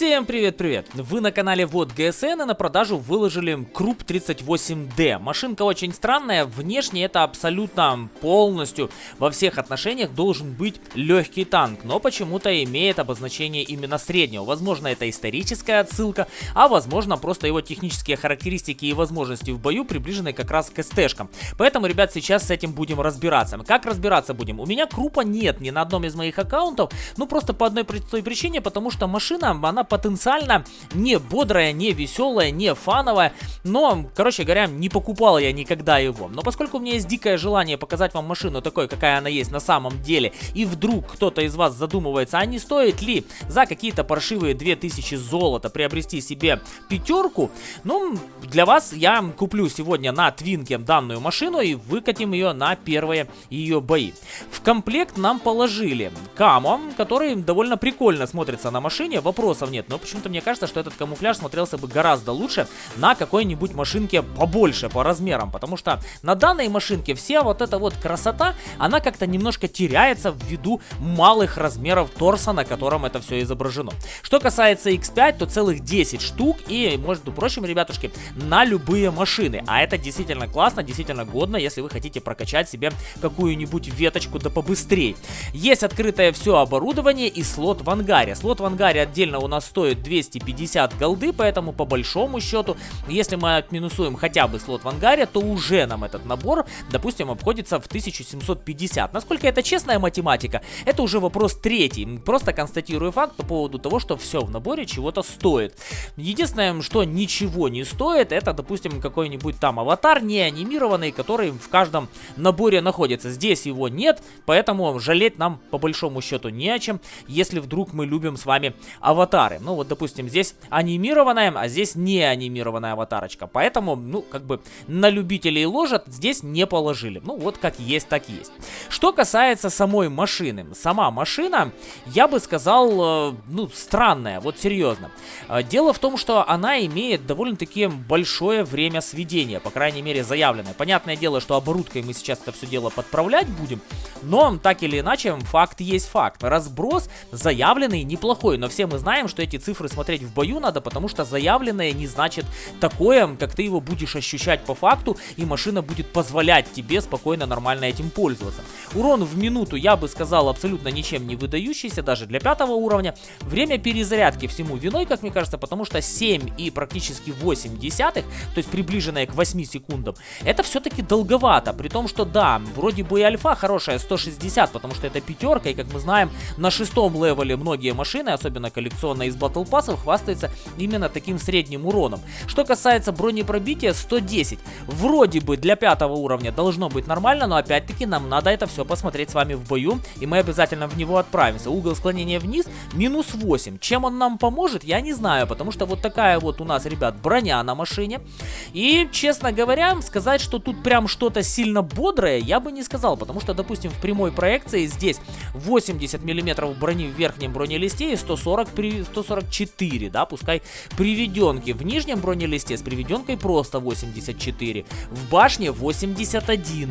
Всем привет-привет! Вы на канале Вот ГСН и на продажу выложили Круп 38D. Машинка очень странная, внешне это абсолютно полностью во всех отношениях должен быть легкий танк, но почему-то имеет обозначение именно среднего. Возможно это историческая отсылка, а возможно просто его технические характеристики и возможности в бою приближены как раз к СТшкам. Поэтому, ребят, сейчас с этим будем разбираться. Как разбираться будем? У меня Крупа нет ни на одном из моих аккаунтов, ну просто по одной простой причине, потому что машина, она потенциально не бодрая, не веселая, не фановая, но, короче говоря, не покупал я никогда его. Но поскольку у меня есть дикое желание показать вам машину такой, какая она есть на самом деле, и вдруг кто-то из вас задумывается, а не стоит ли за какие-то паршивые 2000 золота приобрести себе пятерку, ну, для вас я куплю сегодня на Твинке данную машину и выкатим ее на первые ее бои. В комплект нам положили Камо, который довольно прикольно смотрится на машине, вопросов нет. Но почему-то мне кажется, что этот камуфляж смотрелся бы гораздо лучше на какой-нибудь машинке побольше по размерам. Потому что на данной машинке вся вот эта вот красота, она как-то немножко теряется ввиду малых размеров торса, на котором это все изображено. Что касается X5, то целых 10 штук и, может прочим, ребятушки, на любые машины. А это действительно классно, действительно годно, если вы хотите прокачать себе какую-нибудь веточку да побыстрее. Есть открытое все оборудование и слот в ангаре. Слот в ангаре отдельно у нас стоит 250 голды, поэтому по большому счету, если мы отминусуем хотя бы слот в ангаре, то уже нам этот набор, допустим, обходится в 1750. Насколько это честная математика, это уже вопрос третий. Просто констатирую факт по поводу того, что все в наборе чего-то стоит. Единственное, что ничего не стоит, это, допустим, какой-нибудь там аватар не анимированный, который в каждом наборе находится. Здесь его нет, поэтому жалеть нам по большому счету не о чем, если вдруг мы любим с вами аватар аватары. Ну вот, допустим, здесь анимированная, а здесь не анимированная аватарочка. Поэтому, ну, как бы на любителей ложат здесь не положили. Ну вот, как есть, так есть. Что касается самой машины. Сама машина, я бы сказал, э, ну, странная, вот серьезно. Э, дело в том, что она имеет довольно-таки большое время сведения, по крайней мере, заявленное. Понятное дело, что оборудкой мы сейчас это все дело подправлять будем, но так или иначе, факт есть факт. Разброс заявленный неплохой, но все мы знаем, что эти цифры смотреть в бою надо, потому что заявленное не значит такое, как ты его будешь ощущать по факту, и машина будет позволять тебе спокойно, нормально этим пользоваться. Урон в минуту, я бы сказал, абсолютно ничем не выдающийся, даже для пятого уровня. Время перезарядки всему виной, как мне кажется, потому что 7 и практически 8 десятых, то есть приближенное к 8 секундам, это все-таки долговато, при том, что да, вроде бы и альфа хорошая 160, потому что это пятерка, и как мы знаем, на шестом левеле многие машины, особенно коллекционные, из Battle Pass хвастается именно таким средним уроном. Что касается бронепробития 110. Вроде бы для пятого уровня должно быть нормально, но опять-таки нам надо это все посмотреть с вами в бою, и мы обязательно в него отправимся. Угол склонения вниз минус 8. Чем он нам поможет, я не знаю, потому что вот такая вот у нас, ребят, броня на машине. И, честно говоря, сказать, что тут прям что-то сильно бодрое, я бы не сказал, потому что, допустим, в прямой проекции здесь 80 миллиметров брони в верхнем бронелисте и 140 при 144, да, пускай приведенки. В нижнем бронелисте с приведенкой просто 84, в башне 81.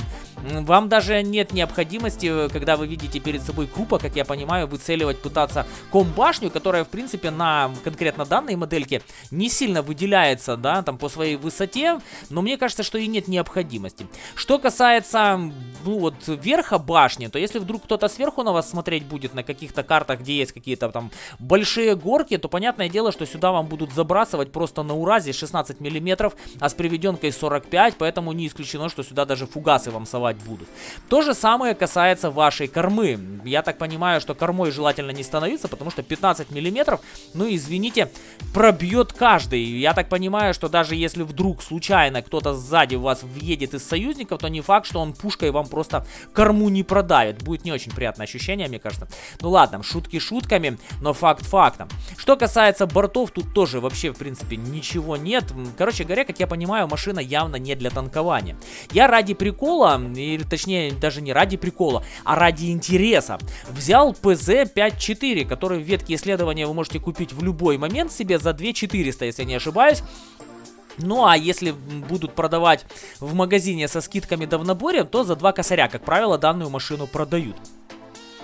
Вам даже нет необходимости, когда вы видите перед собой крупа, как я понимаю, выцеливать пытаться комбашню, которая, в принципе, на конкретно данной модельке не сильно выделяется, да, там по своей высоте, но мне кажется, что и нет необходимости. Что касается, ну вот, верха башни, то если вдруг кто-то сверху на вас смотреть будет на каких-то картах, где есть какие-то там большие горки, то понятное дело, что сюда вам будут забрасывать просто на уразе 16 миллиметров, а с приведенкой 45, поэтому не исключено, что сюда даже фугасы вам совать будут. То же самое касается вашей кормы. Я так понимаю, что кормой желательно не становиться, потому что 15 миллиметров, ну извините, пробьет каждый. Я так понимаю, что даже если вдруг случайно кто-то сзади вас въедет из союзников, то не факт, что он пушкой вам просто корму не продавит. Будет не очень приятное ощущение, мне кажется. Ну ладно, шутки шутками, но факт фактом. Что касается бортов, тут тоже вообще, в принципе, ничего нет. Короче говоря, как я понимаю, машина явно не для танкования. Я ради прикола, или точнее, даже не ради прикола, а ради интереса, взял ПЗ-54, который в ветке исследования вы можете купить в любой момент себе за 2400, если не ошибаюсь. Ну а если будут продавать в магазине со скидками да в наборе, то за два косаря, как правило, данную машину продают.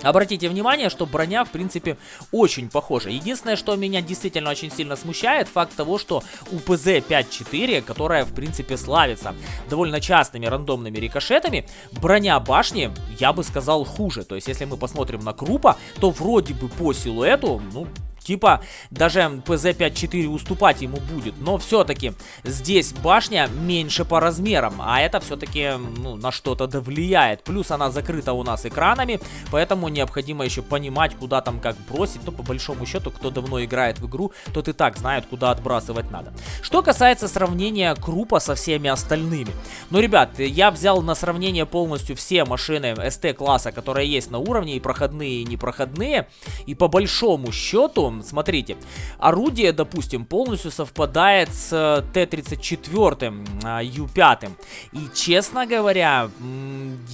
Обратите внимание, что броня, в принципе, очень похожа. Единственное, что меня действительно очень сильно смущает, факт того, что у ПЗ-5-4, которая, в принципе, славится довольно частыми рандомными рикошетами, броня башни, я бы сказал, хуже. То есть, если мы посмотрим на Крупа, то вроде бы по силуэту, ну, Типа, даже ПЗ-54 уступать ему будет. Но все-таки здесь башня меньше по размерам. А это все-таки ну, на что-то да влияет. Плюс она закрыта у нас экранами. Поэтому необходимо еще понимать, куда там как бросить. Но по большому счету, кто давно играет в игру, тот и так знает, куда отбрасывать надо. Что касается сравнения Крупа со всеми остальными. Ну, ребят, я взял на сравнение полностью все машины СТ-класса, которые есть на уровне. И проходные, и непроходные. И по большому счету смотрите, орудие, допустим, полностью совпадает с э, Т-34 Ю-5. И, честно говоря,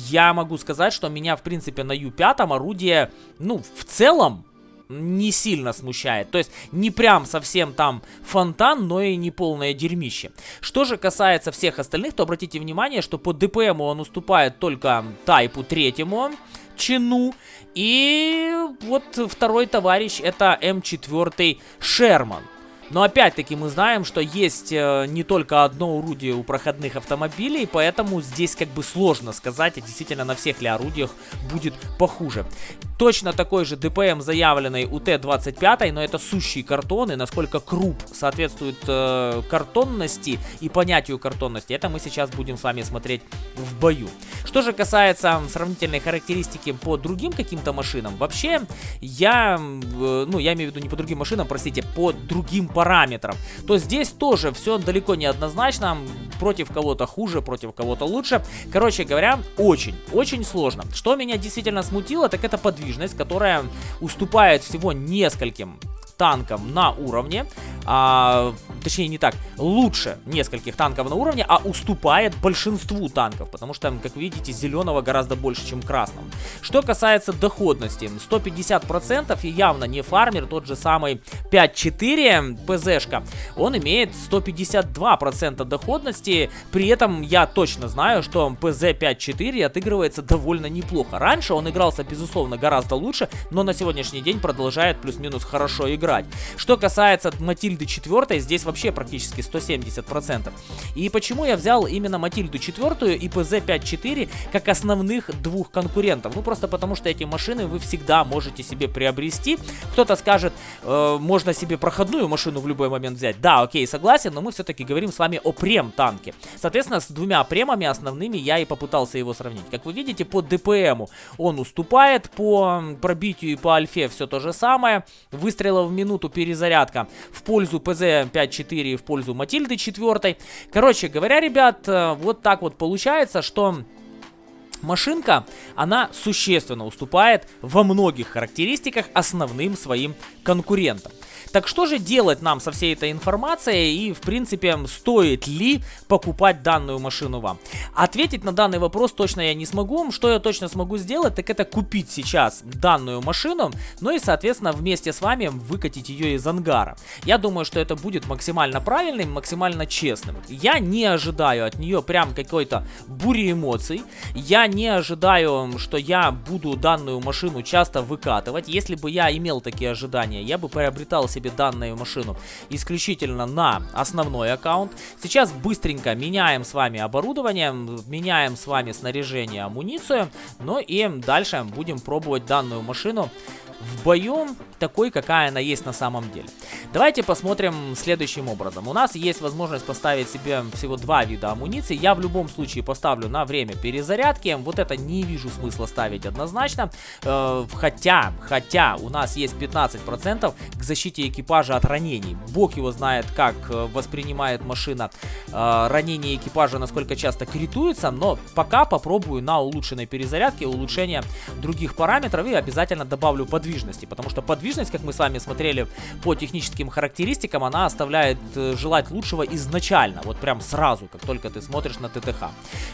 я могу сказать, что меня, в принципе, на Ю-5 орудие, ну, в целом, не сильно смущает. То есть не прям совсем там фонтан, но и не полное дерьмище. Что же касается всех остальных, то обратите внимание, что по ДПМу он уступает только Тайпу третьему чину. И вот второй товарищ это М4 Шерман. Но опять-таки мы знаем, что есть э, не только одно орудие у проходных автомобилей, поэтому здесь как бы сложно сказать, а действительно на всех ли орудиях будет похуже. Точно такой же ДПМ заявленный у Т-25, но это сущий картон, и насколько круп соответствует э, картонности и понятию картонности, это мы сейчас будем с вами смотреть в бою. Что же касается сравнительной характеристики по другим каким-то машинам, вообще я, э, ну я имею в виду не по другим машинам, простите, по другим параметрам, то здесь тоже все далеко не однозначно, против кого-то хуже, против кого-то лучше. Короче говоря, очень, очень сложно. Что меня действительно смутило, так это подвижность, которая уступает всего нескольким танкам на уровне а, точнее не так, лучше нескольких танков на уровне, а уступает большинству танков, потому что, как видите, зеленого гораздо больше, чем красного. Что касается доходности, 150% и явно не фармер, тот же самый 5.4 ПЗшка, он имеет 152% доходности, при этом я точно знаю, что ПЗ 5.4 отыгрывается довольно неплохо. Раньше он игрался, безусловно, гораздо лучше, но на сегодняшний день продолжает плюс-минус хорошо играть. Что касается Матильды 4, здесь вообще практически 170%. И почему я взял именно Матильду 4 и ПЗ-54 как основных двух конкурентов? Ну, просто потому что эти машины вы всегда можете себе приобрести. Кто-то скажет, э, можно себе проходную машину в любой момент взять. Да, окей, согласен, но мы все-таки говорим с вами о прем-танке. Соответственно, с двумя премами основными я и попытался его сравнить. Как вы видите, по ДПМу он уступает, по пробитию и по альфе все то же самое. Выстрелов в минуту перезарядка в пользу ПЗ-54 и в пользу Матильды 4. Короче говоря, ребят, э, вот так вот получается, что... Машинка, она существенно уступает во многих характеристиках основным своим конкурентам. Так что же делать нам со всей этой информацией и, в принципе, стоит ли покупать данную машину вам? Ответить на данный вопрос точно я не смогу. Что я точно смогу сделать, так это купить сейчас данную машину, ну и, соответственно, вместе с вами выкатить ее из ангара. Я думаю, что это будет максимально правильным, максимально честным. Я не ожидаю от нее прям какой-то бури эмоций. Я не ожидаю, что я буду данную машину часто выкатывать. Если бы я имел такие ожидания, я бы приобретал себе себе данную машину исключительно на основной аккаунт. Сейчас быстренько меняем с вами оборудование, меняем с вами снаряжение, амуницию. Ну и дальше будем пробовать данную машину в бою такой, какая она есть на самом деле. Давайте посмотрим следующим образом. У нас есть возможность поставить себе всего два вида амуниции. Я в любом случае поставлю на время перезарядки. Вот это не вижу смысла ставить однозначно. Э, хотя, хотя у нас есть 15% к защите экипажа от ранений. Бог его знает, как э, воспринимает машина э, ранение экипажа, насколько часто критуется. Но пока попробую на улучшенной перезарядке улучшение других параметров и обязательно добавлю подвижности. Потому что подвижность подвижность, как мы с вами смотрели по техническим характеристикам, она оставляет э, желать лучшего изначально, вот прям сразу, как только ты смотришь на ТТХ.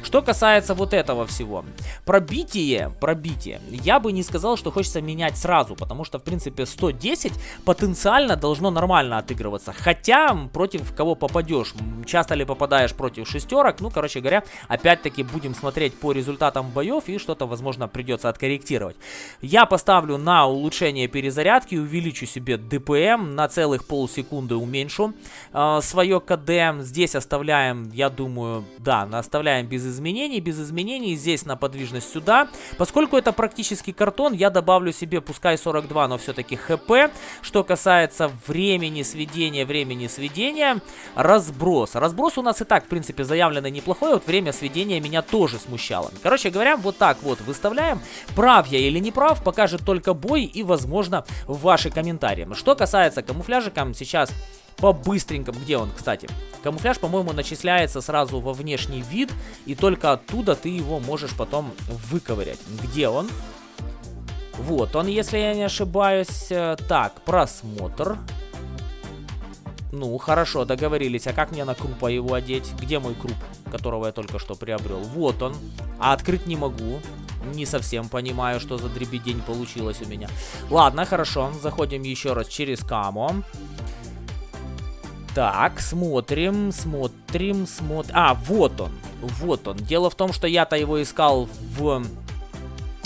Что касается вот этого всего, пробитие, пробитие, я бы не сказал, что хочется менять сразу, потому что, в принципе, 110 потенциально должно нормально отыгрываться, хотя против кого попадешь, часто ли попадаешь против шестерок, ну, короче говоря, опять-таки будем смотреть по результатам боев и что-то, возможно, придется откорректировать. Я поставлю на улучшение перезарядки, увеличу себе ДПМ, на целых полсекунды уменьшу э, свое КД. Здесь оставляем, я думаю, да, оставляем без изменений, без изменений. Здесь на подвижность сюда. Поскольку это практически картон, я добавлю себе, пускай 42, но все-таки ХП. Что касается времени сведения, времени сведения, разброс. Разброс у нас и так, в принципе, заявлено неплохой, вот время сведения меня тоже смущало. Короче говоря, вот так вот выставляем. Прав я или не прав, покажет только бой и, возможно, ваши комментарии. Что касается камуфляжика, сейчас по-быстренькому. Где он, кстати? Камуфляж, по-моему, начисляется сразу во внешний вид, и только оттуда ты его можешь потом выковырять. Где он? Вот он, если я не ошибаюсь. Э, так, просмотр. Ну, хорошо, договорились. А как мне на крупа его одеть? Где мой круп, которого я только что приобрел? Вот он. А открыть не могу. Не совсем понимаю, что за дребедень получилось у меня. Ладно, хорошо. Заходим еще раз через камо. Так, смотрим, смотрим, смотрим. А, вот он. Вот он. Дело в том, что я-то его искал в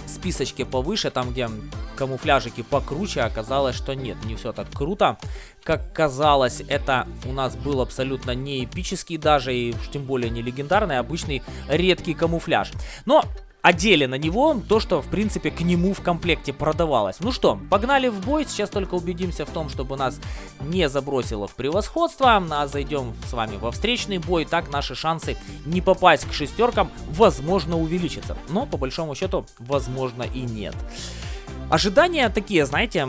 списочке повыше, там, где камуфляжики покруче, оказалось, что нет, не все так круто. Как казалось, это у нас был абсолютно не эпический даже, и тем более не легендарный, а обычный редкий камуфляж. Но одели на него то, что, в принципе, к нему в комплекте продавалось. Ну что, погнали в бой. Сейчас только убедимся в том, чтобы нас не забросило в превосходство. А зайдем с вами во встречный бой. Так наши шансы не попасть к шестеркам, возможно, увеличатся. Но, по большому счету, возможно и нет. Ожидания такие, знаете,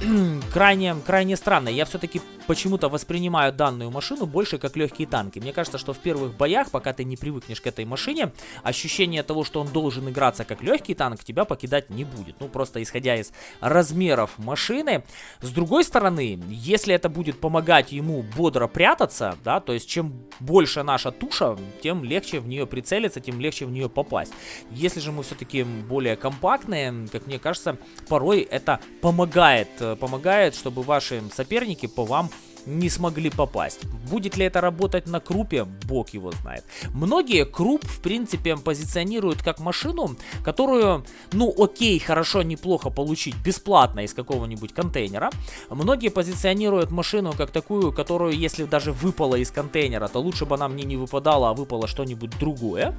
крайне, крайне странные. Я все-таки почему-то воспринимаю данную машину больше как легкие танки. Мне кажется, что в первых боях, пока ты не привыкнешь к этой машине, ощущение того, что он должен играться как легкий танк, тебя покидать не будет. Ну, просто исходя из размеров машины. С другой стороны, если это будет помогать ему бодро прятаться, да, то есть чем больше наша туша, тем легче в нее прицелиться, тем легче в нее попасть. Если же мы все-таки более компактные, как мне кажется, порой это помогает, э, помогает, чтобы ваши соперники по вам не смогли попасть. Будет ли это работать на крупе, бог его знает. Многие круп, в принципе, позиционируют как машину, которую, ну окей, хорошо, неплохо получить бесплатно из какого-нибудь контейнера. Многие позиционируют машину как такую, которую, если даже выпала из контейнера, то лучше бы она мне не выпадала, а выпало что-нибудь другое.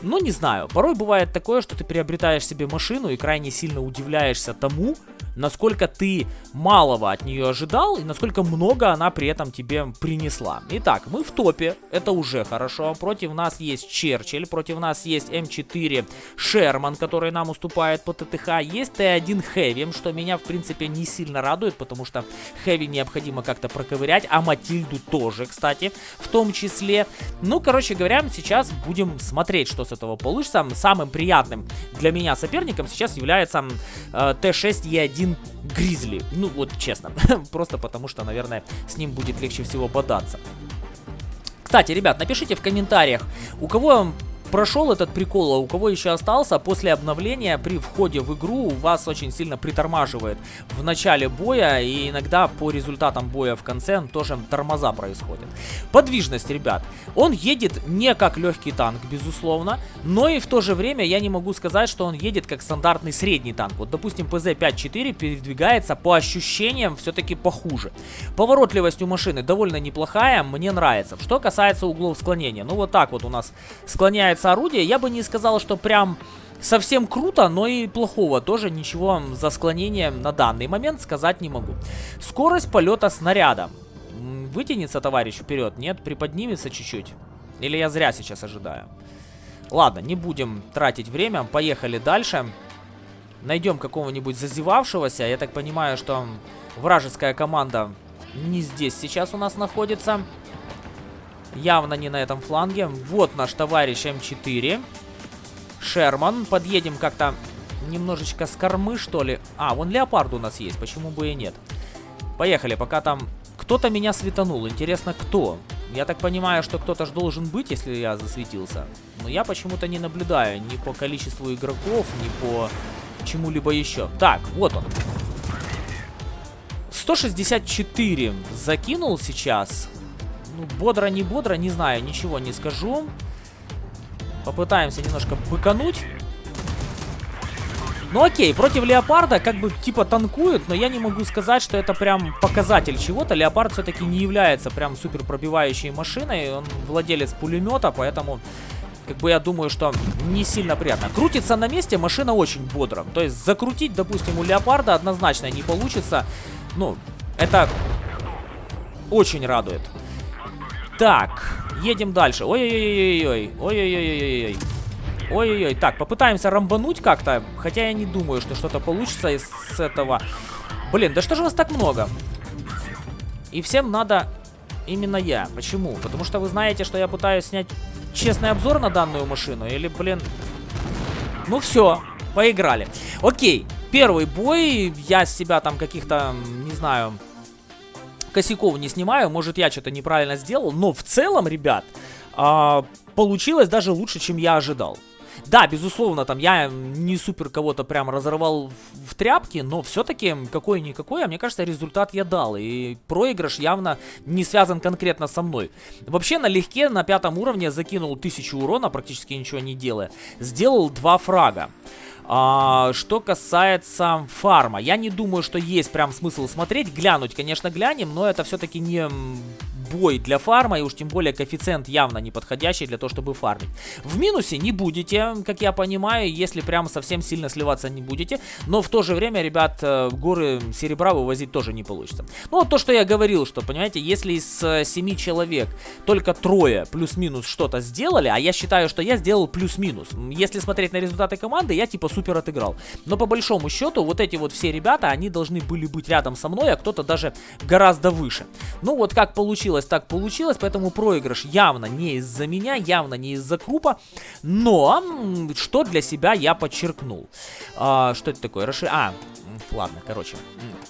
Но не знаю, порой бывает такое, что ты приобретаешь себе машину и крайне сильно удивляешься тому, насколько ты малого от нее ожидал и насколько много она при этом тебе принесла. Итак, мы в топе, это уже хорошо. Против нас есть Черчилль, против нас есть М4 Шерман, который нам уступает по ТТХ. Есть Т1 Хэви, что меня в принципе не сильно радует, потому что Хэви необходимо как-то проковырять, а Матильду тоже, кстати, в том числе. Ну, короче говоря, сейчас будем смотреть, что с этого получится. Самым приятным для меня соперником сейчас является э, Т6Е1 один Гризли. Ну, вот честно. Просто потому что, наверное, с ним будет легче всего бодаться. Кстати, ребят, напишите в комментариях, у кого прошел этот прикол, а у кого еще остался, после обновления при входе в игру вас очень сильно притормаживает в начале боя, и иногда по результатам боя в конце тоже тормоза происходят. Подвижность, ребят. Он едет не как легкий танк, безусловно, но и в то же время я не могу сказать, что он едет как стандартный средний танк. Вот, допустим, ПЗ-54 передвигается по ощущениям все-таки похуже. Поворотливость у машины довольно неплохая, мне нравится. Что касается углов склонения, ну вот так вот у нас склоняется получается орудие. Я бы не сказал, что прям совсем круто, но и плохого тоже ничего за склонение на данный момент сказать не могу. Скорость полета снаряда. Вытянется товарищ вперед? Нет, приподнимется чуть-чуть. Или я зря сейчас ожидаю? Ладно, не будем тратить время, поехали дальше. Найдем какого-нибудь зазевавшегося. Я так понимаю, что вражеская команда не здесь сейчас у нас находится. Явно не на этом фланге. Вот наш товарищ М4. Шерман. Подъедем как-то немножечко с кормы, что ли. А, вон леопард у нас есть, почему бы и нет. Поехали, пока там кто-то меня светанул. Интересно, кто? Я так понимаю, что кто-то же должен быть, если я засветился. Но я почему-то не наблюдаю ни по количеству игроков, ни по чему-либо еще. Так, вот он. 164 закинул сейчас. Ну, бодро, не бодро, не знаю, ничего не скажу. Попытаемся немножко быкануть. Ну окей, против Леопарда как бы типа танкует, но я не могу сказать, что это прям показатель чего-то. Леопард все-таки не является прям супер пробивающей машиной, он владелец пулемета, поэтому как бы я думаю, что не сильно приятно. Крутится на месте машина очень бодро. То есть закрутить, допустим, у Леопарда однозначно не получится. Ну, это очень радует. Так, едем дальше. Ой-ой-ой-ой-ой. Ой-ой-ой-ой-ой. Ой-ой-ой. Так, попытаемся рамбануть как-то. Хотя я не думаю, что что-то получится из этого. Блин, да что же вас так много? И всем надо именно я. Почему? Потому что вы знаете, что я пытаюсь снять честный обзор на данную машину. Или, блин... Ну все, поиграли. Окей, первый бой. Я с себя там каких-то, не знаю, косяков не снимаю. Может, я что-то неправильно сделал. Но в целом, ребят, а, получилось даже лучше, чем я ожидал. Да, безусловно, там я не супер кого-то прям разорвал в, в тряпки, но все-таки какой-никакой, а мне кажется, результат я дал. И проигрыш явно не связан конкретно со мной. Вообще, налегке на пятом уровне закинул 1000 урона, практически ничего не делая. Сделал два фрага. А, что касается фарма, я не думаю, что есть прям смысл смотреть. Глянуть, конечно, глянем, но это все-таки не бой для фарма, и уж тем более коэффициент явно не подходящий для того, чтобы фармить. В минусе не будете, как я понимаю, если прям совсем сильно сливаться не будете, но в то же время, ребят, э, горы серебра вывозить тоже не получится. Ну, то, что я говорил, что, понимаете, если из 7 человек только трое плюс-минус что-то сделали, а я считаю, что я сделал плюс-минус. Если смотреть на результаты команды, я типа супер отыграл. Но по большому счету, вот эти вот все ребята, они должны были быть рядом со мной, а кто-то даже гораздо выше. Ну, вот как получилось получилось, так получилось, поэтому проигрыш явно не из-за меня, явно не из-за крупа, но что для себя я подчеркнул. А, что это такое? Расшир... А, ладно, короче,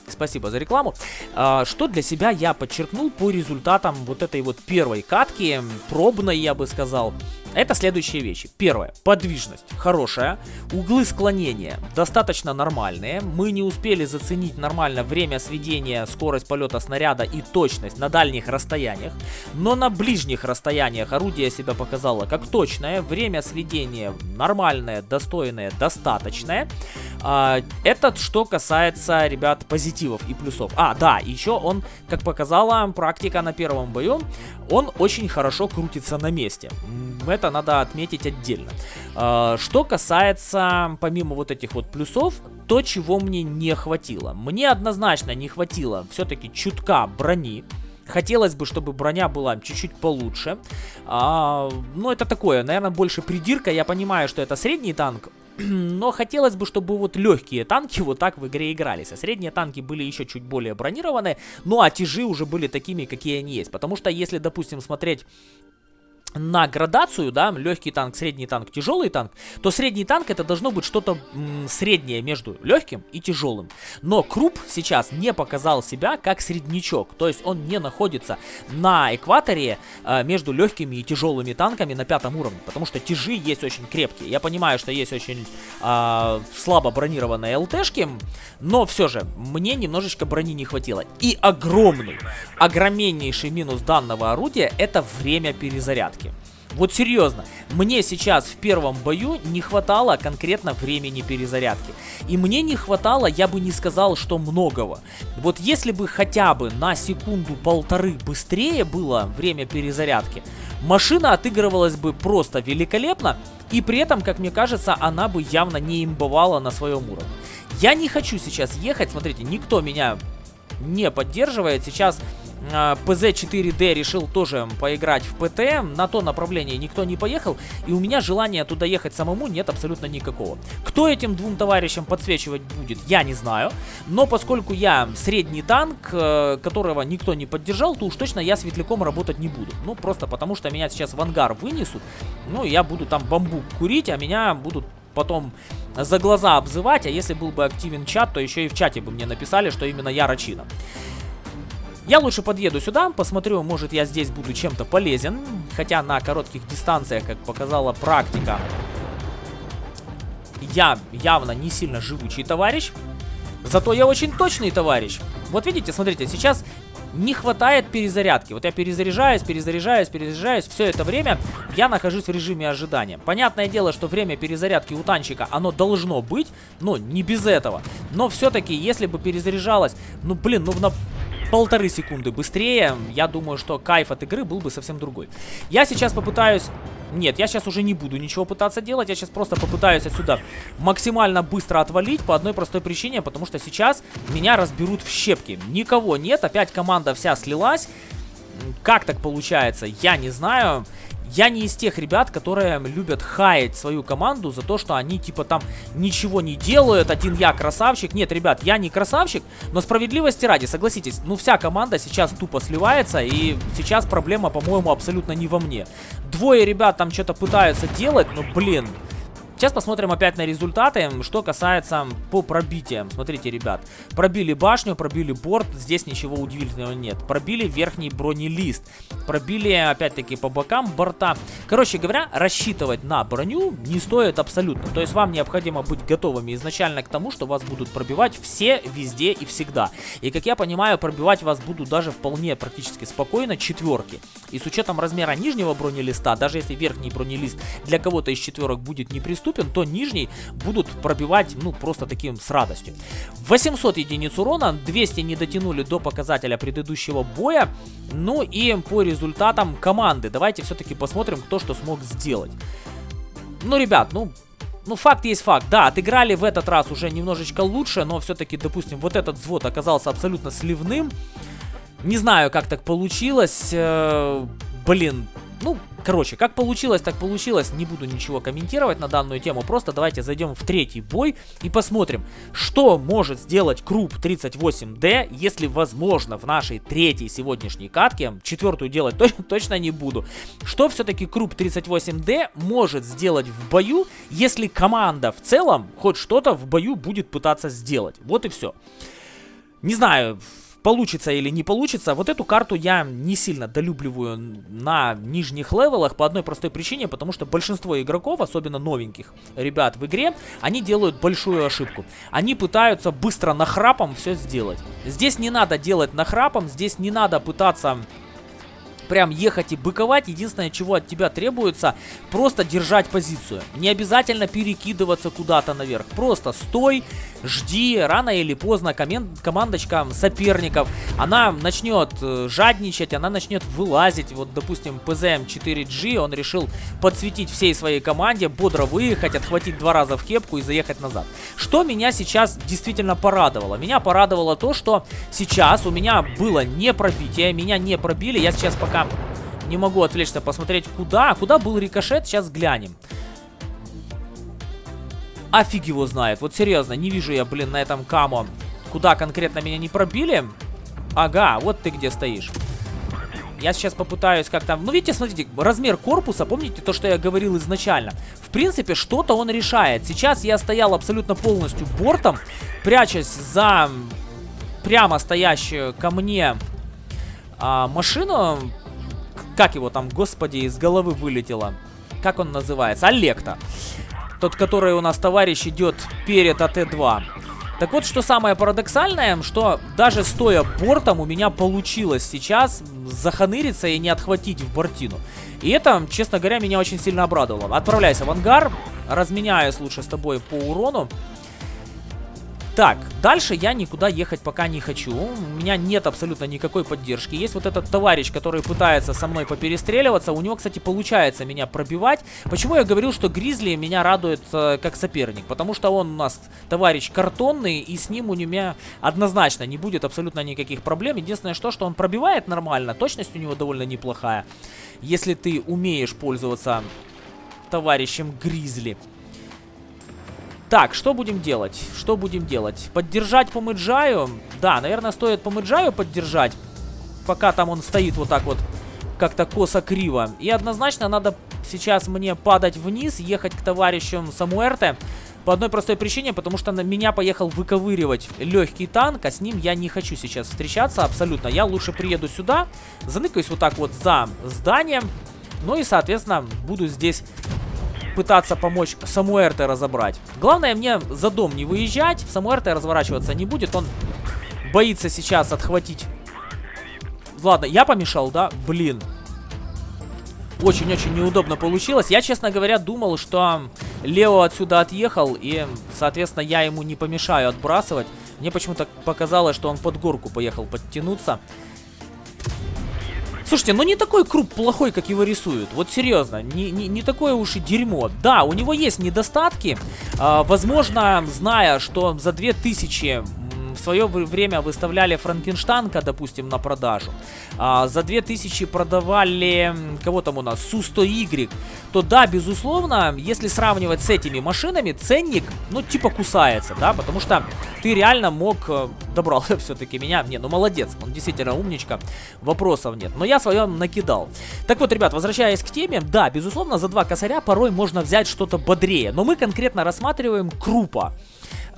спасибо за рекламу. А, что для себя я подчеркнул по результатам вот этой вот первой катки, пробной, я бы сказал. Это следующие вещи. Первое. Подвижность хорошая. Углы склонения достаточно нормальные. Мы не успели заценить нормально время сведения, скорость полета снаряда и точность на дальних расстояниях. Но на ближних расстояниях орудие себя показало как точное. Время сведения нормальное, достойное, достаточное. А, это что касается, ребят, позитивов и плюсов. А, да, еще он, как показала практика на первом бою, он очень хорошо крутится на месте. Это надо отметить отдельно. А, что касается, помимо вот этих вот плюсов, то, чего мне не хватило. Мне однозначно не хватило все-таки чутка брони. Хотелось бы, чтобы броня была чуть-чуть получше. А, но это такое, наверное, больше придирка. Я понимаю, что это средний танк. Но хотелось бы, чтобы вот легкие танки вот так в игре игрались. А средние танки были еще чуть более бронированные. Ну а тяжи уже были такими, какие они есть. Потому что если, допустим, смотреть на градацию, да, легкий танк, средний танк, тяжелый танк, то средний танк это должно быть что-то среднее между легким и тяжелым. Но Круп сейчас не показал себя как среднячок, то есть он не находится на экваторе э, между легкими и тяжелыми танками на пятом уровне, потому что тяжи есть очень крепкие. Я понимаю, что есть очень э, слабо бронированные ЛТшки, но все же мне немножечко брони не хватило. И огромный, огромнейший минус данного орудия это время перезарядки. Вот серьезно, мне сейчас в первом бою не хватало конкретно времени перезарядки. И мне не хватало, я бы не сказал, что многого. Вот если бы хотя бы на секунду-полторы быстрее было время перезарядки, машина отыгрывалась бы просто великолепно, и при этом, как мне кажется, она бы явно не имбовала на своем уровне. Я не хочу сейчас ехать, смотрите, никто меня не поддерживает. Сейчас PZ4D а, решил тоже поиграть в ПТ. На то направление никто не поехал. И у меня желания туда ехать самому нет абсолютно никакого. Кто этим двум товарищам подсвечивать будет, я не знаю. Но поскольку я средний танк, э, которого никто не поддержал, то уж точно я светляком работать не буду. Ну, просто потому что меня сейчас в ангар вынесут. Ну, я буду там бамбук курить, а меня будут потом за глаза обзывать, а если был бы активен чат, то еще и в чате бы мне написали, что именно я Рачина. Я лучше подъеду сюда, посмотрю, может я здесь буду чем-то полезен. Хотя на коротких дистанциях, как показала практика, я явно не сильно живучий товарищ. Зато я очень точный товарищ. Вот видите, смотрите, сейчас не хватает перезарядки. Вот я перезаряжаюсь, перезаряжаюсь, перезаряжаюсь. Все это время я нахожусь в режиме ожидания. Понятное дело, что время перезарядки у танчика, оно должно быть, но не без этого. Но все-таки, если бы перезаряжалось, ну блин, ну на полторы секунды быстрее, я думаю, что кайф от игры был бы совсем другой. Я сейчас попытаюсь... Нет, я сейчас уже не буду ничего пытаться делать, я сейчас просто попытаюсь отсюда максимально быстро отвалить по одной простой причине, потому что сейчас меня разберут в щепки. Никого нет, опять команда вся слилась. Как так получается, я не знаю. Я не из тех ребят, которые любят хаять свою команду за то, что они типа там ничего не делают, один я красавчик. Нет, ребят, я не красавчик, но справедливости ради, согласитесь, ну вся команда сейчас тупо сливается, и сейчас проблема, по-моему, абсолютно не во мне. Двое ребят там что-то пытаются делать, но, блин, Сейчас посмотрим опять на результаты, что касается по пробитиям. Смотрите, ребят, пробили башню, пробили борт, здесь ничего удивительного нет. Пробили верхний бронелист, пробили опять-таки по бокам борта. Короче говоря, рассчитывать на броню не стоит абсолютно. То есть вам необходимо быть готовыми изначально к тому, что вас будут пробивать все, везде и всегда. И как я понимаю, пробивать вас будут даже вполне практически спокойно четверки. И с учетом размера нижнего бронелиста, даже если верхний бронелист для кого-то из четверок будет неприступен, доступен, то нижний будут пробивать, ну, просто таким с радостью. 800 единиц урона, 200 не дотянули до показателя предыдущего боя. Ну и по результатам команды, давайте все-таки посмотрим, кто что смог сделать. Ну, ребят, ну, ну, факт есть факт. Да, отыграли в этот раз уже немножечко лучше, но все-таки, допустим, вот этот взвод оказался абсолютно сливным. Не знаю, как так получилось. Э, блин, ну, короче, как получилось, так получилось. Не буду ничего комментировать на данную тему. Просто давайте зайдем в третий бой и посмотрим, что может сделать Круп 38D, если возможно в нашей третьей сегодняшней катке. Четвертую делать точно не буду. Что все-таки Круп 38D может сделать в бою, если команда в целом хоть что-то в бою будет пытаться сделать. Вот и все. Не знаю, получится или не получится. Вот эту карту я не сильно долюбливаю на нижних левелах по одной простой причине, потому что большинство игроков, особенно новеньких ребят в игре, они делают большую ошибку. Они пытаются быстро нахрапом все сделать. Здесь не надо делать нахрапом, здесь не надо пытаться прям ехать и быковать. Единственное, чего от тебя требуется, просто держать позицию. Не обязательно перекидываться куда-то наверх. Просто стой, жди. Рано или поздно командочка соперников, она начнет э, жадничать, она начнет вылазить. Вот, допустим, PZM4G, он решил подсветить всей своей команде, бодро выехать, отхватить два раза в кепку и заехать назад. Что меня сейчас действительно порадовало? Меня порадовало то, что сейчас у меня было не пробитие, меня не пробили. Я сейчас пока не могу отвлечься посмотреть, куда. Куда был рикошет, сейчас глянем. Офиг его знает. Вот серьезно, не вижу я, блин, на этом камо, куда конкретно меня не пробили. Ага, вот ты где стоишь. Я сейчас попытаюсь как-то... Ну, видите, смотрите, размер корпуса, помните то, что я говорил изначально? В принципе, что-то он решает. Сейчас я стоял абсолютно полностью бортом, прячась за прямо стоящую ко мне а, машину как его там, господи, из головы вылетело. Как он называется? Олекта. Тот, который у нас товарищ идет перед АТ-2. Так вот, что самое парадоксальное, что даже стоя бортом у меня получилось сейчас заханыриться и не отхватить в бортину. И это, честно говоря, меня очень сильно обрадовало. Отправляйся в ангар, разменяюсь лучше с тобой по урону. Так, дальше я никуда ехать пока не хочу. У меня нет абсолютно никакой поддержки. Есть вот этот товарищ, который пытается со мной поперестреливаться. У него, кстати, получается меня пробивать. Почему я говорил, что Гризли меня радует э, как соперник? Потому что он у нас товарищ картонный, и с ним у меня однозначно не будет абсолютно никаких проблем. Единственное, что, что он пробивает нормально, точность у него довольно неплохая. Если ты умеешь пользоваться товарищем Гризли. Так, что будем делать? Что будем делать? Поддержать по Мэджаю? Да, наверное, стоит по Мэджаю поддержать. Пока там он стоит вот так вот, как-то косо-криво. И однозначно надо сейчас мне падать вниз, ехать к товарищам Самуэрте. По одной простой причине, потому что на меня поехал выковыривать легкий танк, а с ним я не хочу сейчас встречаться абсолютно. Я лучше приеду сюда, заныкаюсь вот так вот за зданием, ну и, соответственно, буду здесь пытаться помочь Самуэрте разобрать. Главное мне за дом не выезжать, Самуэрте разворачиваться не будет, он боится сейчас отхватить. Ладно, я помешал, да? Блин. Очень-очень неудобно получилось. Я, честно говоря, думал, что Лео отсюда отъехал, и, соответственно, я ему не помешаю отбрасывать. Мне почему-то показалось, что он под горку поехал подтянуться. Слушайте, ну не такой круп плохой, как его рисуют. Вот серьезно, не, не, не такое уж и дерьмо. Да, у него есть недостатки. А, возможно, зная, что за 2000 в свое время выставляли Франкенштанка, допустим, на продажу. А, за 2000 продавали, кого там у нас, Су-100Y. То да, безусловно, если сравнивать с этими машинами, ценник, ну, типа кусается, да, потому что ты реально мог, э, добрал все-таки меня, не, ну молодец, он действительно умничка, вопросов нет, но я свое накидал. Так вот, ребят, возвращаясь к теме, да, безусловно, за два косаря порой можно взять что-то бодрее, но мы конкретно рассматриваем крупа.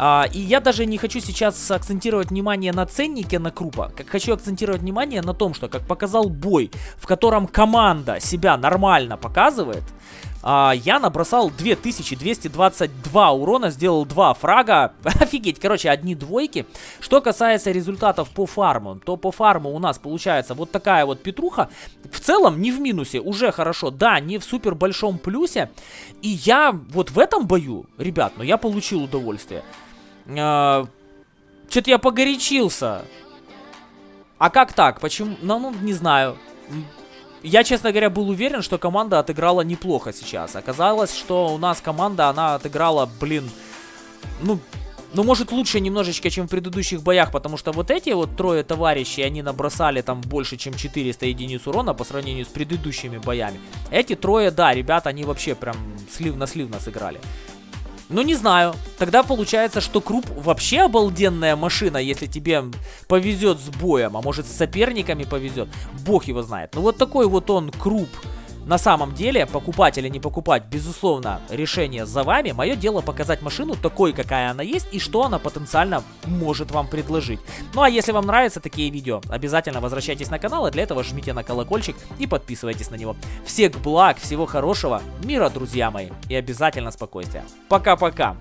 А, и я даже не хочу сейчас акцентировать внимание на ценнике на крупа, как хочу акцентировать внимание на том, что как показал бой, в котором команда себя нормально показывает, а, я набросал 2222 урона, сделал 2 фрага. Офигеть, короче, одни двойки. Что касается результатов по фарму, то по фарму у нас получается вот такая вот петруха. В целом не в минусе, уже хорошо. Да, не в супер большом плюсе. И я вот в этом бою, ребят, но ну я получил удовольствие. А, Что-то я погорячился. А как так? Почему? Ну, ну, не знаю. Я, честно говоря, был уверен, что команда отыграла неплохо сейчас. Оказалось, что у нас команда, она отыграла, блин, ну, ну, может, лучше немножечко, чем в предыдущих боях, потому что вот эти вот трое товарищей, они набросали там больше, чем 400 единиц урона по сравнению с предыдущими боями. Эти трое, да, ребята, они вообще прям слив на слив нас играли. Ну, не знаю. Тогда получается, что Круп вообще обалденная машина, если тебе повезет с боем. А может, с соперниками повезет. Бог его знает. Ну, вот такой вот он Круп. На самом деле, покупать или не покупать, безусловно, решение за вами. Мое дело показать машину такой, какая она есть, и что она потенциально может вам предложить. Ну а если вам нравятся такие видео, обязательно возвращайтесь на канал, и для этого жмите на колокольчик и подписывайтесь на него. Всех благ, всего хорошего, мира, друзья мои, и обязательно спокойствия. Пока-пока.